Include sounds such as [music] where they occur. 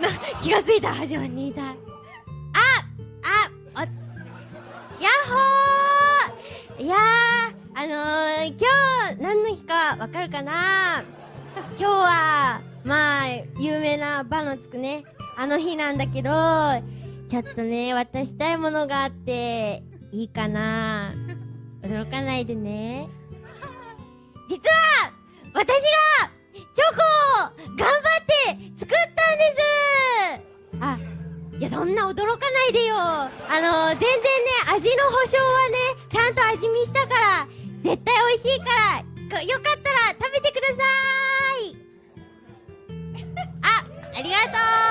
な、気がついた。始まっていた。あああやっほー！いや、あのー、今日、何の日かわかるかな？今日は、まあ、有名な場のつくね、あの日なんだけど、ちょっとね、渡したいものがあって、いいかな？驚かないでね。いや、そんな驚かないでよ。あの全然ね、味の保証はね、ちゃんと味見したから、絶対美味しいから、よかったら食べてください [laughs] あ、ありがとう